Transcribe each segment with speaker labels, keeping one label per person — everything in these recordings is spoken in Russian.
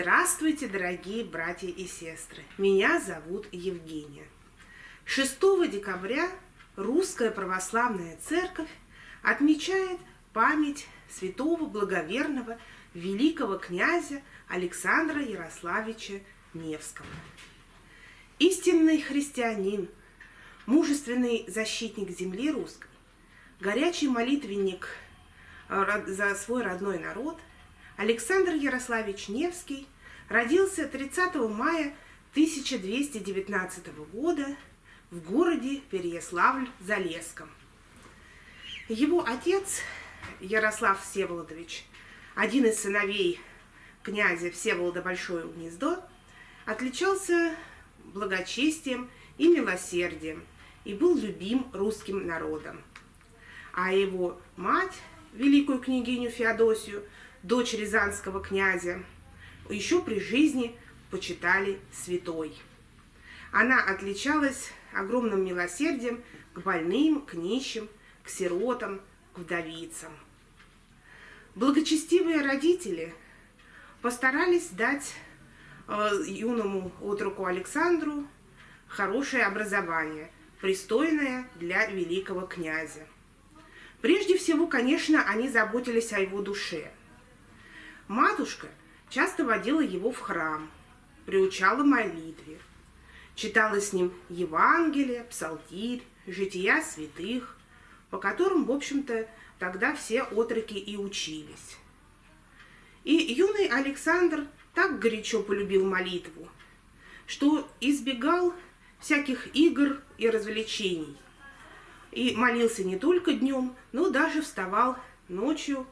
Speaker 1: Здравствуйте, дорогие братья и сестры! Меня зовут Евгения. 6 декабря Русская Православная Церковь отмечает память святого благоверного великого князя Александра Ярославича Невского. Истинный христианин, мужественный защитник земли русской, горячий молитвенник э, за свой родной народ – Александр Ярославич Невский родился 30 мая 1219 года в городе Переяславль-Залесском. Его отец Ярослав Всеволодович, один из сыновей князя Всеволода Большое Гнездо, отличался благочестием и милосердием и был любим русским народом. А его мать, великую княгиню Феодосию, дочь рязанского князя, еще при жизни почитали святой. Она отличалась огромным милосердием к больным, к нищим, к сиротам, к вдовицам. Благочестивые родители постарались дать э, юному отруку Александру хорошее образование, пристойное для великого князя. Прежде всего, конечно, они заботились о его душе – Матушка часто водила его в храм, приучала молитве, читала с ним Евангелие, Псалтирь, жития святых, по которым, в общем-то, тогда все отроки и учились. И юный Александр так горячо полюбил молитву, что избегал всяких игр и развлечений. И молился не только днем, но даже вставал ночью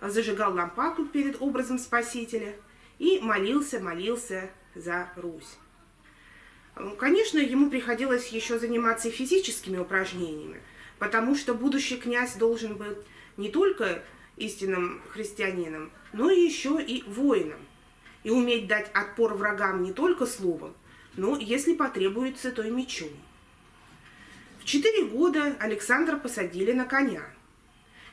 Speaker 1: зажигал лампаду перед образом Спасителя и молился, молился за Русь. Конечно, ему приходилось еще заниматься физическими упражнениями, потому что будущий князь должен быть не только истинным христианином, но еще и воином, и уметь дать отпор врагам не только словом, но, если потребуется, то и мечом. В четыре года Александра посадили на коня,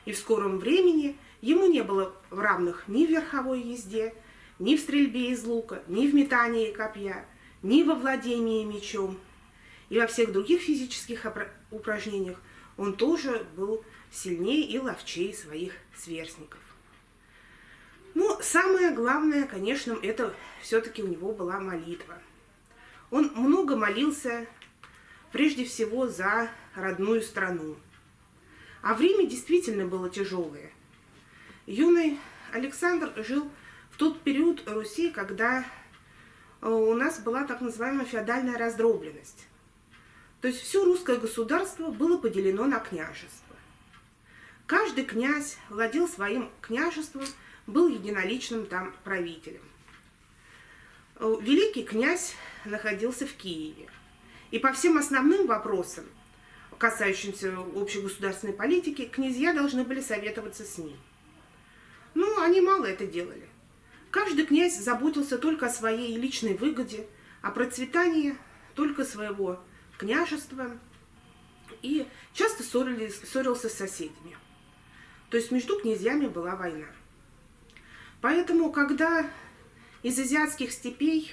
Speaker 1: и в скором времени Ему не было равных ни в верховой езде, ни в стрельбе из лука, ни в метании копья, ни во владении мечом. И во всех других физических упражнениях он тоже был сильнее и ловчее своих сверстников. Но самое главное, конечно, это все-таки у него была молитва. Он много молился, прежде всего, за родную страну. А время действительно было тяжелое. Юный Александр жил в тот период Руси, когда э, у нас была так называемая феодальная раздробленность. То есть все русское государство было поделено на княжество. Каждый князь владел своим княжеством, был единоличным там правителем. Э, великий князь находился в Киеве. И по всем основным вопросам, касающимся общегосударственной политики, князья должны были советоваться с ним. Они мало это делали. Каждый князь заботился только о своей личной выгоде, о процветании только своего княжества и часто ссорились, ссорился с соседями. То есть между князьями была война. Поэтому, когда из азиатских степей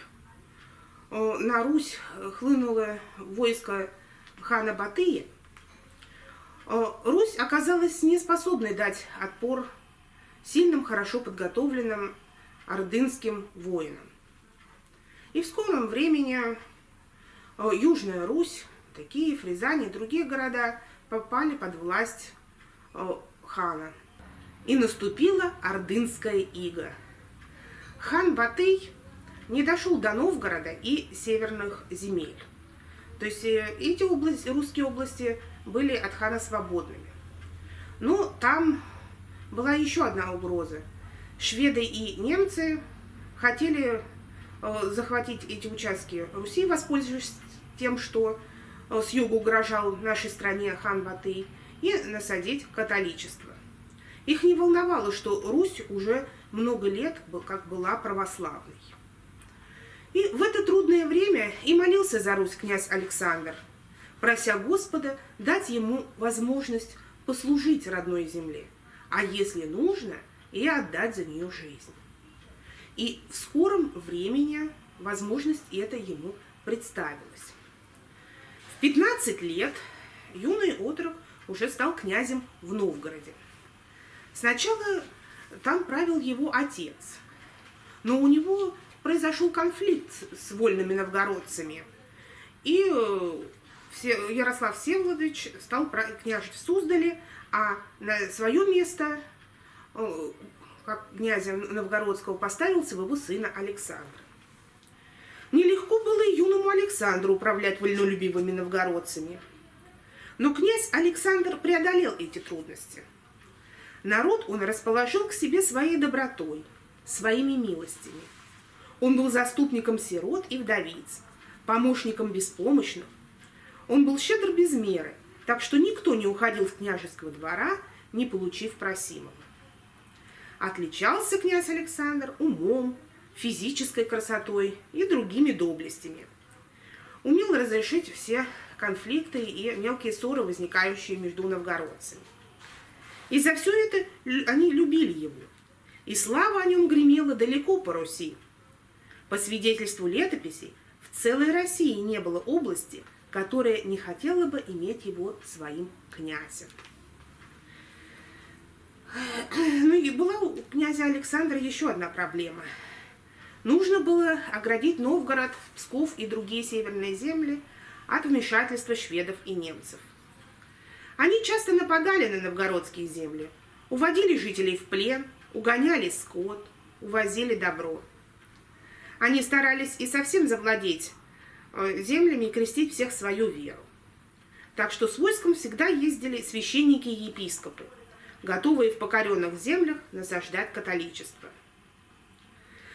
Speaker 1: э, на Русь хлынуло войско хана Батыя, э, Русь оказалась неспособной дать отпор сильным, хорошо подготовленным ордынским воинам. И в скором времени э, Южная Русь, Киев, Рязань и другие города попали под власть э, хана. И наступила ордынская ига. Хан Батый не дошел до Новгорода и северных земель. То есть э, эти области, русские области были от хана свободными. Но там была еще одна угроза. Шведы и немцы хотели э, захватить эти участки Руси, воспользовавшись тем, что э, с юга угрожал нашей стране хан Батый, и насадить католичество. Их не волновало, что Русь уже много лет как была православной. И в это трудное время и молился за Русь князь Александр, прося Господа дать ему возможность послужить родной земле – а если нужно, и отдать за нее жизнь. и в скором времени возможность это ему представилась. В 15 лет юный отрок уже стал князем в Новгороде. Сначала там правил его отец, но у него произошел конфликт с вольными новгородцами, и э, Ярослав Всеволодович стал княжить в Суздале, а на свое место, э, как князя Новгородского, поставил своего сына Александра. Нелегко было и юному Александру управлять вольнолюбивыми новгородцами. Но князь Александр преодолел эти трудности. Народ он расположил к себе своей добротой, своими милостями. Он был заступником сирот и вдовиц, помощником беспомощных. Он был щедр без меры, так что никто не уходил с княжеского двора, не получив просимого. Отличался князь Александр умом, физической красотой и другими доблестями. Умел разрешить все конфликты и мелкие ссоры, возникающие между новгородцами. И за все это они любили его. И слава о нем гремела далеко по Руси. По свидетельству летописей, в целой России не было области, которая не хотела бы иметь его своим князем. Ну и была у князя Александра еще одна проблема. Нужно было оградить Новгород, Псков и другие северные земли от вмешательства шведов и немцев. Они часто нападали на новгородские земли, уводили жителей в плен, угоняли скот, увозили добро. Они старались и совсем завладеть землями и крестить всех свою веру. Так что с войском всегда ездили священники и епископы, готовые в покоренных землях насаждать католичество.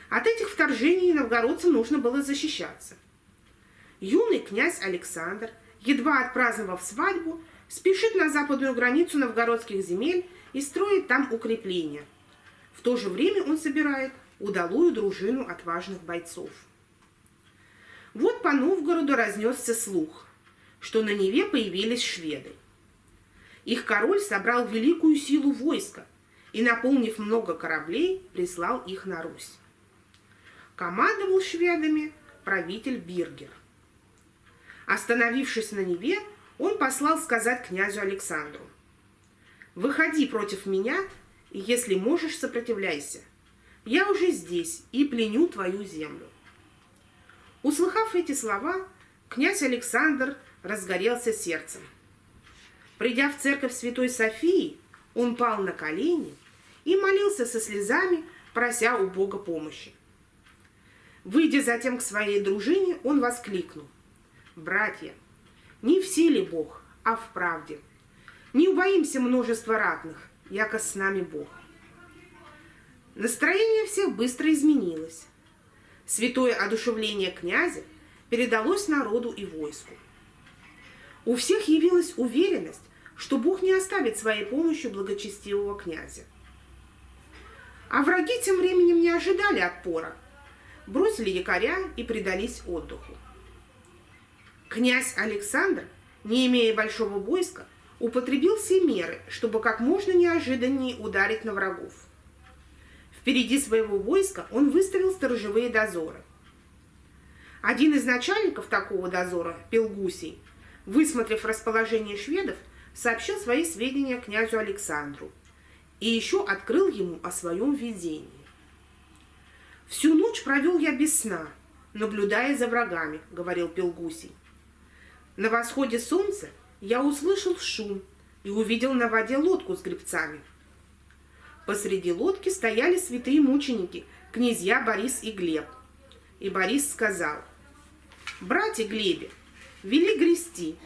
Speaker 1: От этих вторжений новгородцам нужно было защищаться. Юный князь Александр, едва отпраздновав свадьбу, спешит на западную границу новгородских земель и строит там укрепления. В то же время он собирает удалую дружину отважных бойцов. Вот по Новгороду разнесся слух, что на Неве появились шведы. Их король собрал великую силу войска и, наполнив много кораблей, прислал их на Русь. Командовал шведами правитель Биргер – Остановившись на Неве, он послал сказать князю Александру, «Выходи против меня, и если можешь, сопротивляйся. Я уже здесь и пленю твою землю». Услыхав эти слова, князь Александр разгорелся сердцем. Придя в церковь Святой Софии, он пал на колени и молился со слезами, прося у Бога помощи. Выйдя затем к своей дружине, он воскликнул. Братья, не в силе Бог, а в правде. Не убоимся множества ратных, яко с нами Бог. Настроение всех быстро изменилось. Святое одушевление князя передалось народу и войску. У всех явилась уверенность, что Бог не оставит своей помощью благочестивого князя. А враги тем временем не ожидали отпора, бросили якоря и предались отдыху. Князь Александр, не имея большого войска, употребил все меры, чтобы как можно неожиданнее ударить на врагов. Впереди своего войска он выставил сторожевые дозоры. Один из начальников такого дозора, Пелгусий, высмотрев расположение шведов, сообщил свои сведения князю Александру и еще открыл ему о своем видении. «Всю ночь провел я без сна, наблюдая за врагами», — говорил Пелгусий. На восходе солнца я услышал шум и увидел на воде лодку с гребцами. Посреди лодки стояли святые мученики, князья Борис и Глеб. И Борис сказал, «Братья Глебе, вели грести,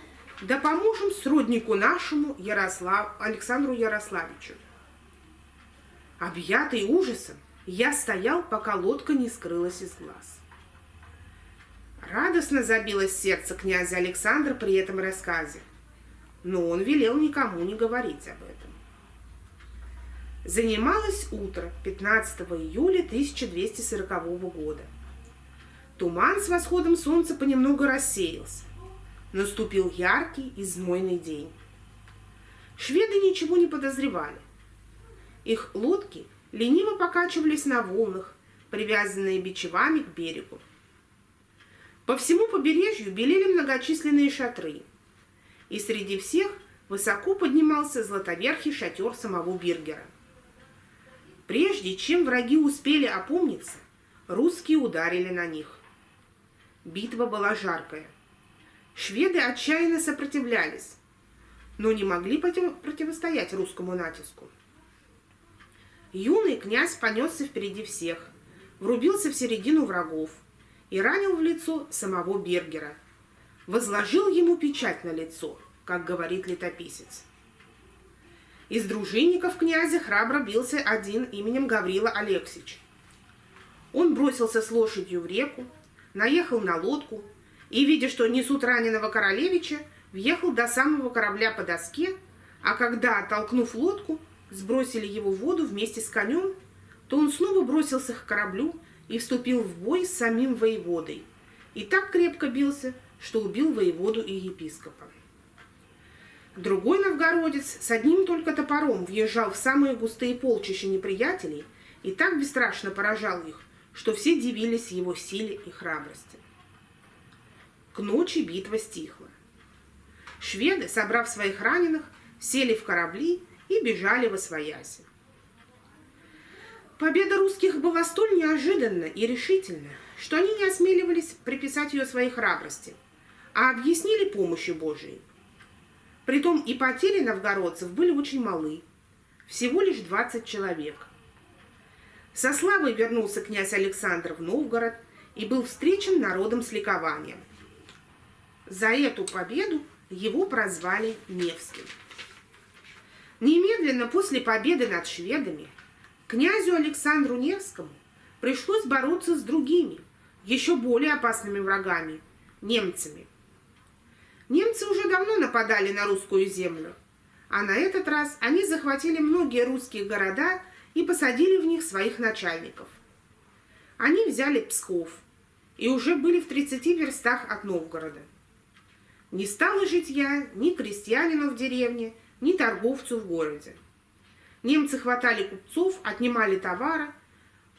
Speaker 1: да поможем сроднику нашему Ярослав... Александру Ярославичу». Объятый ужасом, я стоял, пока лодка не скрылась из глаз. Радостно забилось сердце князя Александра при этом рассказе, но он велел никому не говорить об этом. Занималось утро 15 июля 1240 года. Туман с восходом солнца понемногу рассеялся. Наступил яркий и знойный день. Шведы ничего не подозревали. Их лодки лениво покачивались на волнах, привязанные бичевами к берегу. По всему побережью белели многочисленные шатры, и среди всех высоко поднимался златоверхий шатер самого Биргера. Прежде чем враги успели опомниться, русские ударили на них. Битва была жаркая. Шведы отчаянно сопротивлялись, но не могли противостоять русскому натиску. Юный князь понесся впереди всех, врубился в середину врагов и ранил в лицо самого Бергера. Возложил ему печать на лицо, как говорит летописец. Из дружинников князя храбро бился один именем Гаврила Алексич. Он бросился с лошадью в реку, наехал на лодку и, видя, что несут раненого королевича, въехал до самого корабля по доске, а когда, оттолкнув лодку, сбросили его в воду вместе с конем, то он снова бросился к кораблю и вступил в бой с самим воеводой. И так крепко бился, что убил воеводу и епископа. Другой новгородец с одним только топором въезжал в самые густые полчища неприятелей и так бесстрашно поражал их, что все дивились его силе и храбрости. К ночи битва стихла. Шведы, собрав своих раненых, сели в корабли и бежали во свояси. Победа русских была столь неожиданна и решительна, что они не осмеливались приписать ее своей храбрости, а объяснили помощью Божией. Притом и потери новгородцев были очень малы, всего лишь 20 человек. Со славой вернулся князь Александр в Новгород и был встречен народом с ликованием. За эту победу его прозвали Невским. Немедленно после победы над шведами князю Александру Невскому пришлось бороться с другими, еще более опасными врагами – немцами. Немцы уже давно нападали на русскую землю, а на этот раз они захватили многие русские города и посадили в них своих начальников. Они взяли Псков и уже были в 30 верстах от Новгорода. Не стало житья ни крестьянину в деревне, ни торговцу в городе. Немцы хватали купцов, отнимали товары,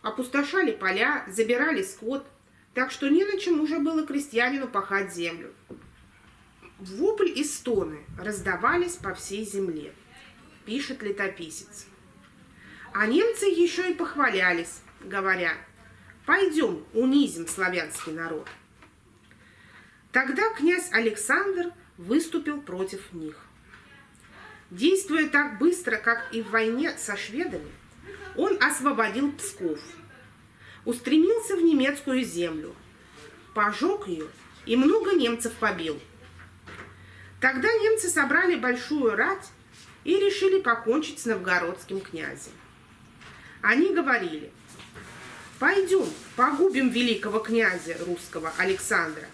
Speaker 1: опустошали поля, забирали скот, так что не на чем уже было крестьянину пахать землю. Вопль и стоны раздавались по всей земле, пишет летописец. А немцы еще и похвалялись, говоря, пойдем унизим славянский народ. Тогда князь Александр выступил против них. Действуя так быстро, как и в войне со шведами, он освободил Псков, устремился в немецкую землю, пожег ее и много немцев побил. Тогда немцы собрали большую рать и решили покончить с новгородским князем. Они говорили, пойдем погубим великого князя русского Александра,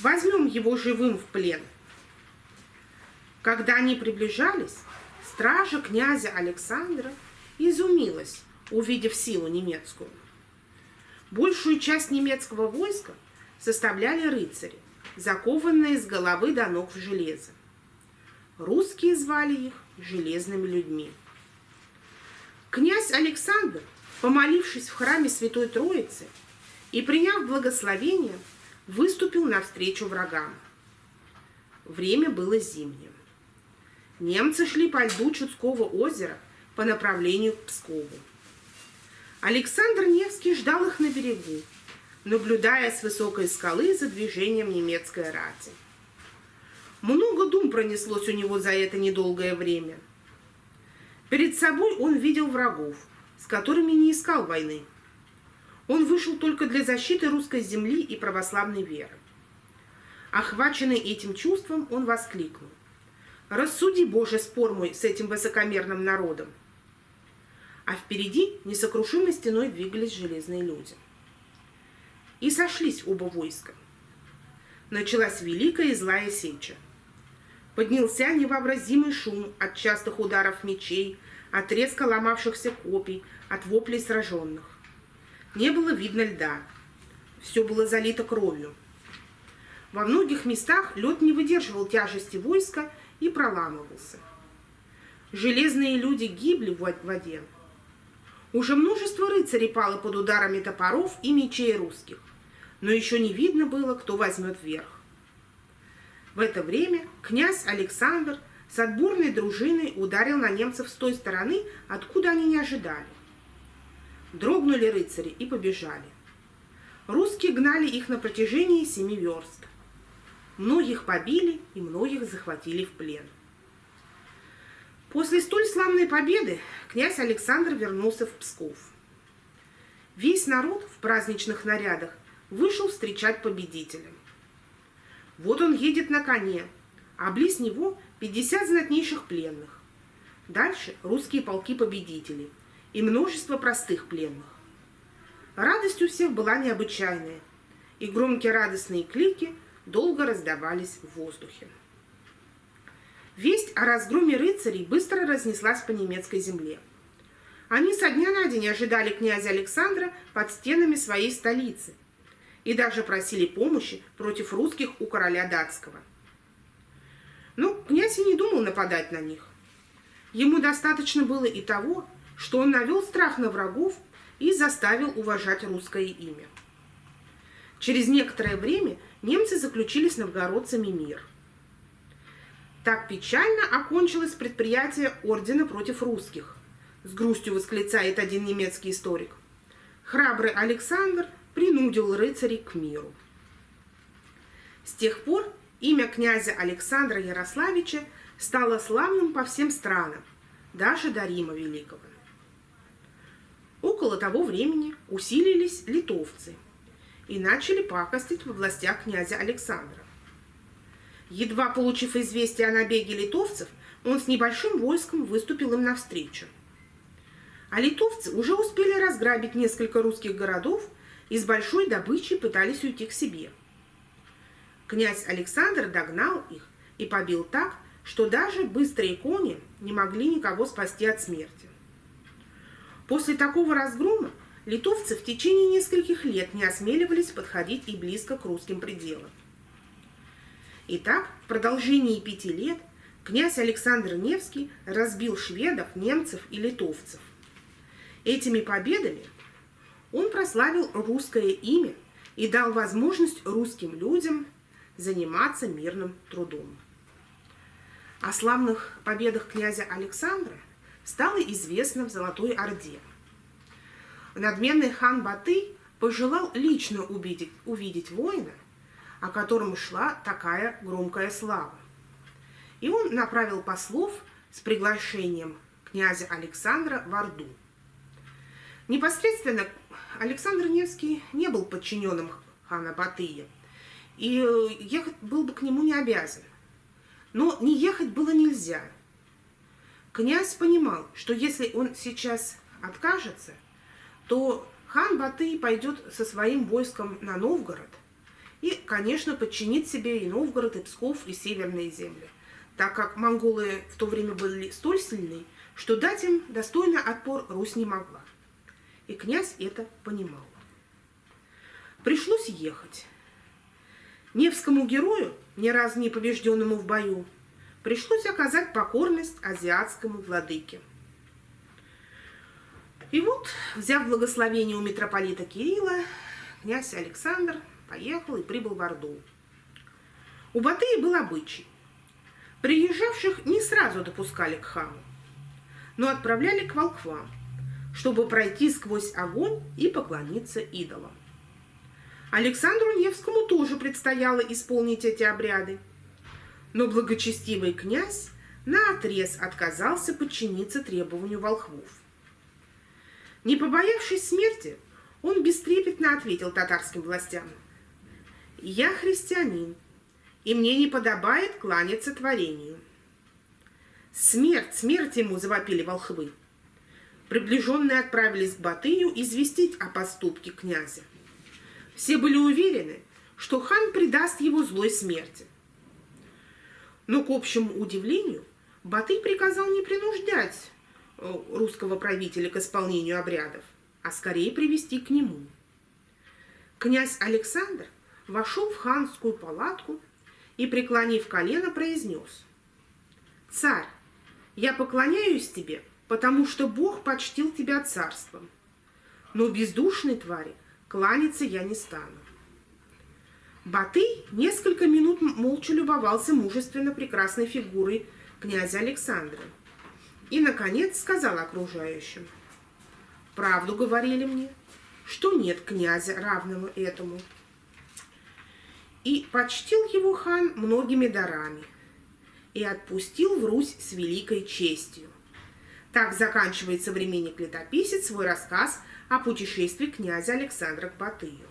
Speaker 1: возьмем его живым в плен – когда они приближались, стража князя Александра изумилась, увидев силу немецкую. Большую часть немецкого войска составляли рыцари, закованные с головы до ног в железо. Русские звали их железными людьми. Князь Александр, помолившись в храме Святой Троицы и приняв благословение, выступил навстречу врагам. Время было зимнее. Немцы шли по льду Чудского озера по направлению к Пскову. Александр Невский ждал их на берегу, наблюдая с высокой скалы за движением немецкой рати. Много дум пронеслось у него за это недолгое время. Перед собой он видел врагов, с которыми не искал войны. Он вышел только для защиты русской земли и православной веры. Охваченный этим чувством, он воскликнул. Рассуди, Боже, спор мой с этим высокомерным народом. А впереди несокрушимой стеной двигались железные люди. И сошлись оба войска. Началась великая и злая сеча. Поднялся невообразимый шум от частых ударов мечей, от резко ломавшихся копий, от воплей сраженных. Не было видно льда. Все было залито кровью. Во многих местах лед не выдерживал тяжести войска и проламывался. Железные люди гибли в воде. Уже множество рыцарей пало под ударами топоров и мечей русских, но еще не видно было, кто возьмет верх. В это время князь Александр с отборной дружиной ударил на немцев с той стороны, откуда они не ожидали. Дрогнули рыцари и побежали. Русские гнали их на протяжении семи верст. Многих побили и многих захватили в плен. После столь славной победы князь Александр вернулся в Псков. Весь народ в праздничных нарядах вышел встречать победителя. Вот он едет на коне, а близ него 50 знатнейших пленных. Дальше русские полки-победители и множество простых пленных. Радость у всех была необычайная, и громкие радостные клики долго раздавались в воздухе. Весть о разгроме рыцарей быстро разнеслась по немецкой земле. Они со дня на день ожидали князя Александра под стенами своей столицы и даже просили помощи против русских у короля датского. Но князь и не думал нападать на них. Ему достаточно было и того, что он навел страх на врагов и заставил уважать русское имя. Через некоторое время немцы заключили с новгородцами мир – так печально окончилось предприятие ордена против русских, с грустью восклицает один немецкий историк. Храбрый Александр принудил рыцарей к миру. С тех пор имя князя Александра Ярославича стало славным по всем странам, даже до Рима Великого. Около того времени усилились литовцы и начали пакостить в областях князя Александра. Едва получив известие о набеге литовцев, он с небольшим войском выступил им навстречу. А литовцы уже успели разграбить несколько русских городов и с большой добычей пытались уйти к себе. Князь Александр догнал их и побил так, что даже быстрые кони не могли никого спасти от смерти. После такого разгрома литовцы в течение нескольких лет не осмеливались подходить и близко к русским пределам. Итак, в продолжении пяти лет князь Александр Невский разбил шведов, немцев и литовцев. Этими победами он прославил русское имя и дал возможность русским людям заниматься мирным трудом. О славных победах князя Александра стало известно в Золотой Орде. Надменный хан Батый пожелал лично увидеть, увидеть воина, о котором шла такая громкая слава. И он направил послов с приглашением князя Александра в Орду. Непосредственно Александр Невский не был подчиненным хана Батыя, и э, ехать был бы к нему не обязан. Но не ехать было нельзя. Князь понимал, что если он сейчас откажется, то хан Батый пойдет со своим войском на Новгород – и, конечно, подчинить себе и Новгород, и Псков, и северные земли, так как монголы в то время были столь сильны, что дать им достойный отпор Русь не могла. И князь это понимал. Пришлось ехать. Невскому герою, ни разу не побежденному в бою, пришлось оказать покорность азиатскому владыке. И вот, взяв благословение у митрополита Кирилла, князь Александр – поехал и прибыл в Орду. У Батыя был обычай. Приезжавших не сразу допускали к хану, но отправляли к волхвам, чтобы пройти сквозь огонь и поклониться идолам. Александру Невскому тоже предстояло исполнить эти обряды, но благочестивый князь наотрез отказался подчиниться требованию волхвов. Не побоявшись смерти, он бестрепетно ответил татарским властям – «Я христианин, и мне не подобает кланяться творению». «Смерть, смерть ему!» – завопили волхвы. Приближенные отправились к Батыю известить о поступке князя. Все были уверены, что хан предаст его злой смерти. Но, к общему удивлению, Батый приказал не принуждать э, русского правителя к исполнению обрядов, а скорее привести к нему. Князь Александр вошел в ханскую палатку и, преклонив колено, произнес. «Царь, я поклоняюсь тебе потому что Бог почтил тебя царством. Но бездушной твари кланяться я не стану. Батый несколько минут молча любовался мужественно прекрасной фигурой князя Александра. И, наконец, сказал окружающим. «Правду говорили мне, что нет князя, равного этому». И почтил его хан многими дарами и отпустил в Русь с великой честью. Так заканчивает современник летописец свой рассказ о путешествии князя Александра к Батыю.